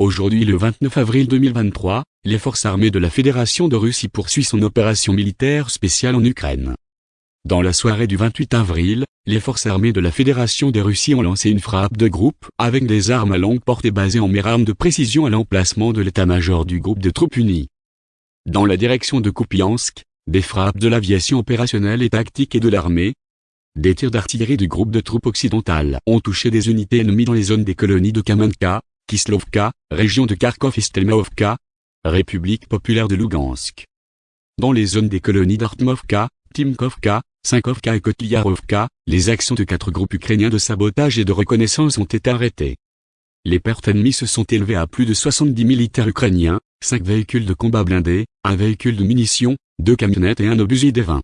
Aujourd'hui le 29 avril 2023, les forces armées de la Fédération de Russie poursuivent son opération militaire spéciale en Ukraine. Dans la soirée du 28 avril, les forces armées de la Fédération de Russie ont lancé une frappe de groupe avec des armes à longue portée basées en mer armes de précision à l'emplacement de l'état-major du groupe de troupes unies. Dans la direction de Kupiansk, des frappes de l'aviation opérationnelle et tactique et de l'armée, des tirs d'artillerie du groupe de troupes occidentales ont touché des unités ennemies dans les zones des colonies de Kamenka, Kislovka, région de Kharkov et Stelmaovka, République populaire de Lugansk. Dans les zones des colonies d'Artmovka, Timkovka, Sinkovka et Kotliarovka, les actions de quatre groupes ukrainiens de sabotage et de reconnaissance ont été arrêtées. Les pertes ennemies se sont élevées à plus de 70 militaires ukrainiens, 5 véhicules de combat blindés, un véhicule de munitions, deux camionnettes et un obusier des 20.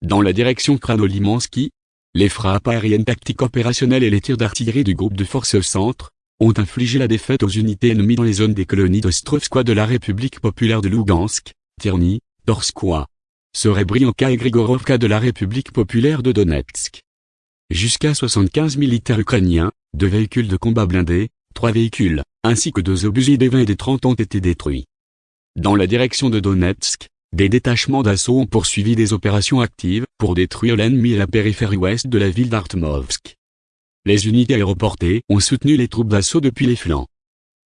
Dans la direction Kranolimansky, les frappes aériennes tactiques opérationnelles et les tirs d'artillerie du groupe de forces au centre, ont infligé la défaite aux unités ennemies dans les zones des colonies d'Ostrovskoye de la République populaire de Lugansk, Tierny, Torskoye, Serebrianka et Grigorovka de la République populaire de Donetsk. Jusqu'à 75 militaires ukrainiens, deux véhicules de combat blindés, trois véhicules, ainsi que deux obusiers des 20 et des 30 ont été détruits. Dans la direction de Donetsk, des détachements d'assaut ont poursuivi des opérations actives pour détruire l'ennemi à la périphérie ouest de la ville d'Artmovsk. Les unités aéroportées ont soutenu les troupes d'assaut depuis les flancs.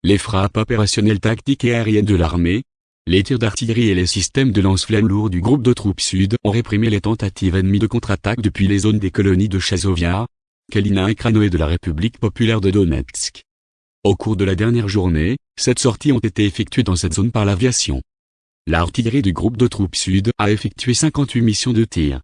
Les frappes opérationnelles tactiques et aériennes de l'armée, les tirs d'artillerie et les systèmes de lance-flammes lourds du groupe de troupes sud ont réprimé les tentatives ennemies de contre-attaque depuis les zones des colonies de Chazovia, Kalina et Kranoé de la République populaire de Donetsk. Au cours de la dernière journée, sept sorties ont été effectuées dans cette zone par l'aviation. L'artillerie du groupe de troupes sud a effectué 58 missions de tir.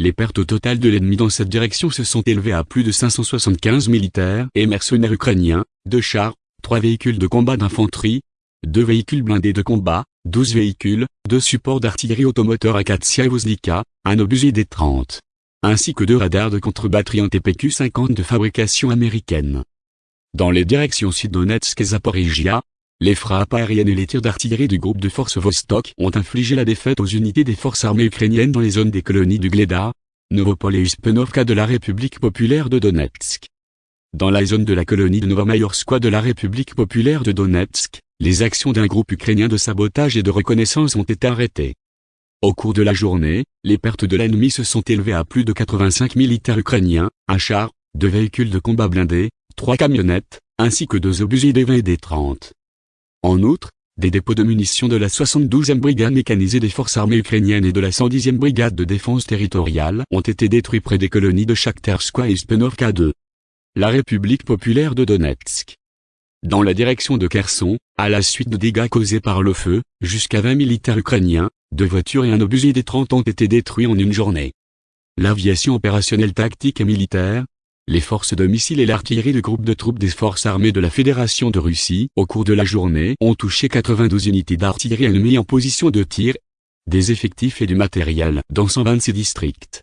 Les pertes totales de l'ennemi dans cette direction se sont élevées à plus de 575 militaires et mercenaires ukrainiens, deux chars, trois véhicules de combat d'infanterie, deux véhicules blindés de combat, 12 véhicules, deux supports d'artillerie automoteur Akatsiya et un obusier des 30, ainsi que deux radars de contre-batterie en TPQ-50 de fabrication américaine. Dans les directions Sud-Donetsk et Zaporizhia, les frappes aériennes et les tirs d'artillerie du groupe de forces Vostok ont infligé la défaite aux unités des forces armées ukrainiennes dans les zones des colonies du Gleda, Novopol et Uspenovka de la République populaire de Donetsk. Dans la zone de la colonie de Novomayorskoye de la République populaire de Donetsk, les actions d'un groupe ukrainien de sabotage et de reconnaissance ont été arrêtées. Au cours de la journée, les pertes de l'ennemi se sont élevées à plus de 85 militaires ukrainiens, un char, deux véhicules de combat blindés, trois camionnettes, ainsi que deux obusiers des 20 et des 30. En outre, des dépôts de munitions de la 72e brigade mécanisée des forces armées ukrainiennes et de la 110e brigade de défense territoriale ont été détruits près des colonies de Shakhterskoye et Spenovka 2. La République populaire de Donetsk. Dans la direction de Kherson, à la suite de dégâts causés par le feu, jusqu'à 20 militaires ukrainiens, deux voitures et un obusier des 30 ont été détruits en une journée. L'aviation opérationnelle tactique et militaire, les forces de missiles et l'artillerie du groupe de troupes des forces armées de la Fédération de Russie, au cours de la journée, ont touché 92 unités d'artillerie ennemies en position de tir, des effectifs et du matériel dans 126 districts.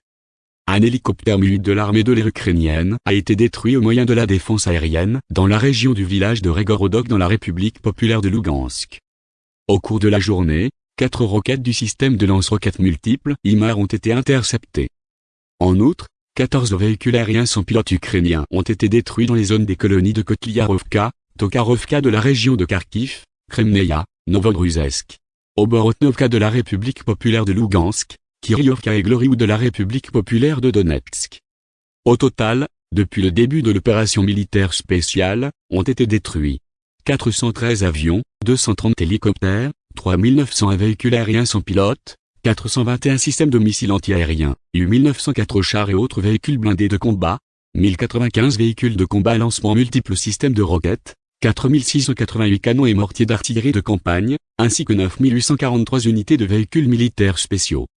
Un hélicoptère mu de l'armée de l'air ukrainienne a été détruit au moyen de la défense aérienne dans la région du village de Regorodok dans la République populaire de Lugansk. Au cours de la journée, quatre roquettes du système de lance-roquettes multiples IMAR ont été interceptées. En outre, 14 véhicules aériens sans pilote ukrainiens ont été détruits dans les zones des colonies de Kotliarovka, Tokarovka de la région de Kharkiv, Kremneia, Novogruzesk, Oborotnovka de la République populaire de Lugansk, Kiryovka et Gloriou de la République populaire de Donetsk. Au total, depuis le début de l'opération militaire spéciale, ont été détruits 413 avions, 230 hélicoptères, 3900 véhicules aériens sans pilote, 421 systèmes de missiles antiaériens, U 1904 chars et autres véhicules blindés de combat, 1095 véhicules de combat à lancement multiples systèmes de roquettes, 4688 canons et mortiers d'artillerie de campagne, ainsi que 9843 unités de véhicules militaires spéciaux.